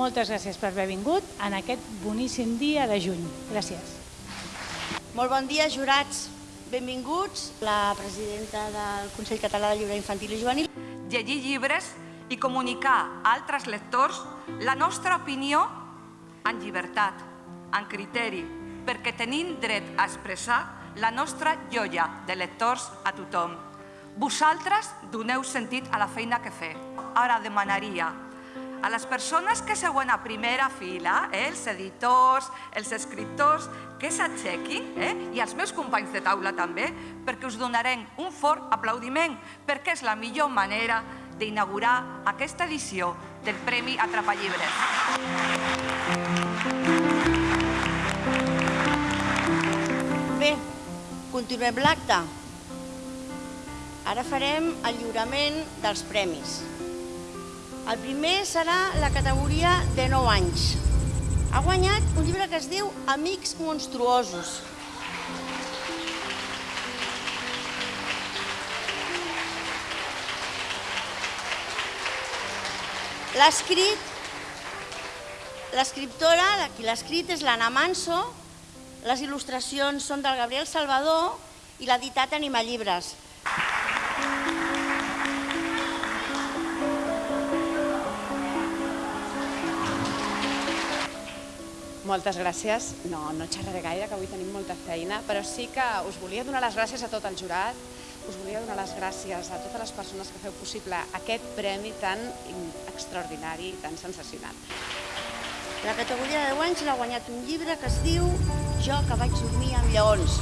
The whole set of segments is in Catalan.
moltes gràcies per haver vingut en aquest boníssim dia de juny. Gràcies. Molt bon dia, jurats. Benvinguts, la presidenta del Consell Català de Llibre Infantil i Juvenil. Llegir llibres i comunicar a altres lectors la nostra opinió en llibertat, en criteri, perquè tenim dret a expressar la nostra joia de lectors a tothom. Vosaltres doneu sentit a la feina que feu. Ara demanaria a les persones que seuen a primera fila, eh, els editors, els escriptors, que s'aixequin, eh, i els meus companys de taula també, perquè us donarem un fort aplaudiment, perquè és la millor manera d'inaugurar aquesta edició del Premi Atrapallibres. Bé, continuem l'acte. Ara farem el lliurament dels premis. El primer serà la categoria de 9 anys. Ha guanyat un llibre que es diu Amics monstruosos. L'ha escrit l'escriptora, qui l'ha escrit és l'Anna Manso, les il·lustracions són del Gabriel Salvador i l'ha editat Anima Llibres. Moltes gràcies. No, no xerraré gaire, que avui tenim molta feina, però sí que us volia donar les gràcies a tot el jurat, us volia donar les gràcies a totes les persones que feu possible aquest premi tan extraordinari i tan sensacional. La categoria de 10 anys l'ha guanyat un llibre que es diu Jo que vaig dormir amb lleons.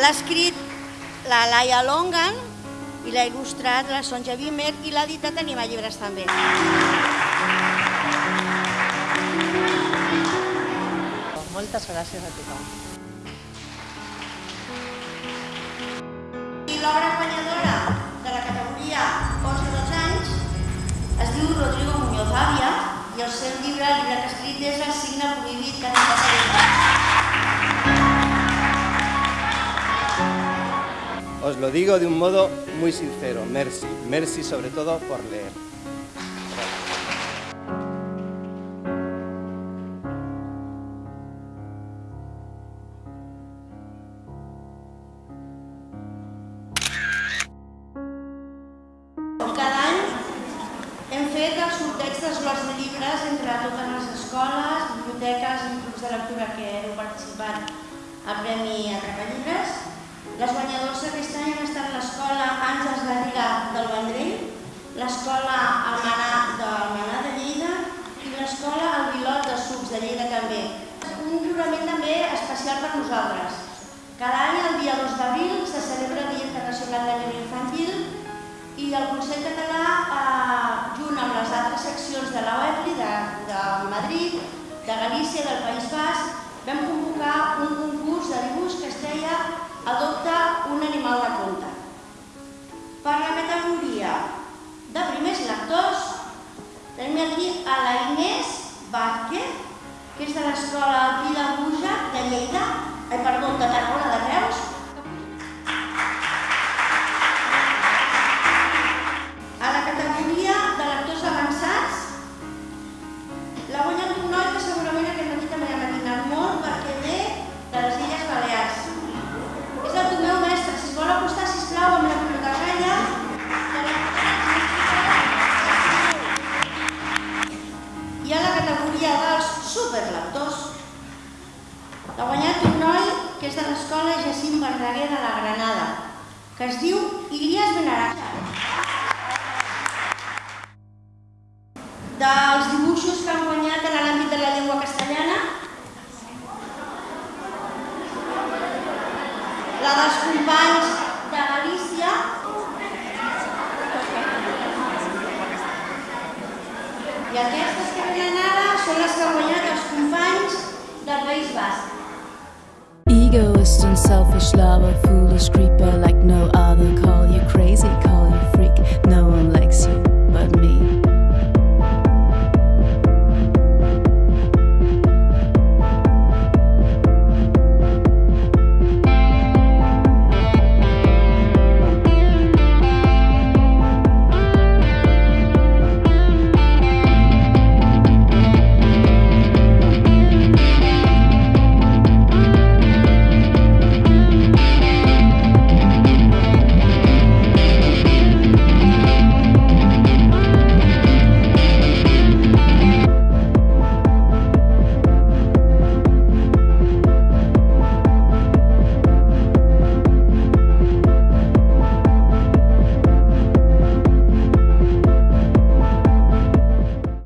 L'ha escrit la Laia Longan, i l'ha il·lustrat la Sonja Bimer i l'ha editat Anima Llibres també. Moltes gràcies a tothom. I l'obra guanyadora de la categoria 11-12 anys es diu Rodrigo Muñoz Avia i el seu llibre, el llibre que ha escrit és El signe prohibit que ha Os lo digo de un modo muy sincero, merci. Merci sobre todo por leer. Cada any hem fet el sorteig dels llibres entre totes les escoles, biblioteques i grups de lectura que heu participat al Premi Atrapa Llibres. Les guanyadors aquest any han estat l'escola Àngels Garriga del Vendrell, l'escola Almanà d'Almanà de Lleida i l'escola El Vilot de Sucs de Lleida també. Un lliurament també especial per nosaltres. Cada any, el dia 2 d'abril, se celebra el Dia Internacional de Llibre Infantil i el Consell Català, eh, junt amb les altres seccions de l'OEPLI, de, de Madrid, de Galícia, del País Basc, vam convocar un concurs de dibuix que es deia Adopta un animal de compte. Per la categoria de primers lectors, tenim aquí a la Inés Vázquez, que és de l'escola de Buja de Lleida, eh, perdó, de Tarragona que es diu Ilias Benaraja. dels dibuixos que han guanyat en l'àmbit de la llengua castellana. La dels companys de Galícia. I aquestes que venen ara són les que han guanyat els companys del País Basc. Egoist and selfish lover, foolish creeper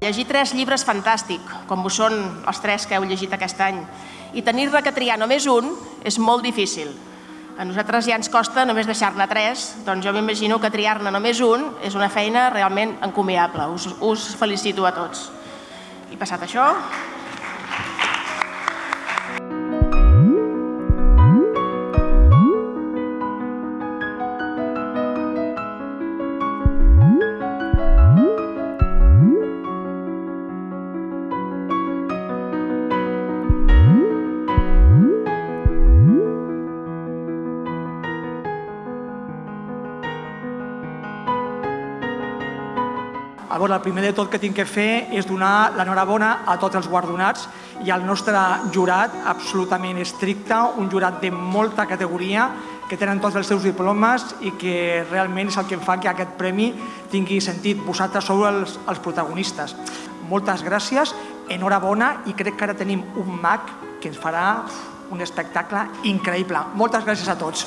llegir tres llibres fantàstic, com ho són els tres que heu llegit aquest any, i tenir-ne que triar només un és molt difícil. A nosaltres ja ens costa només deixar-ne tres, doncs jo m'imagino que triar-ne només un és una feina realment encomiable. Us, us felicito a tots. I passat això, Veure, el primer de tot que tinc que fer és donar l'enhorabona a tots els guardonats i al nostre jurat absolutament estricte, un jurat de molta categoria, que tenen tots els seus diplomes i que realment és el que fa que aquest premi tingui sentit. Vosaltres sou els, els protagonistes. Moltes gràcies, enhorabona i crec que ara tenim un mag que ens farà un espectacle increïble. Moltes gràcies a tots.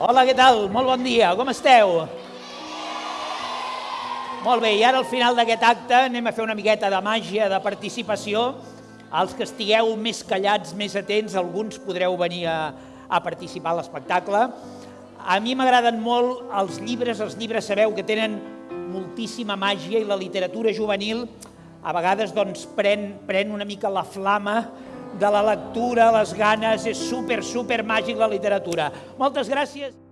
Hola, què tal? Molt bon dia, com esteu? Molt bé, i ara al final d'aquest acte anem a fer una miqueta de màgia, de participació. Els que estigueu més callats, més atents, alguns podreu venir a, a participar a l'espectacle. A mi m'agraden molt els llibres, els llibres sabeu que tenen moltíssima màgia i la literatura juvenil a vegades doncs, pren, pren una mica la flama de la lectura, les ganes, és super, super màgic la literatura. Moltes gràcies.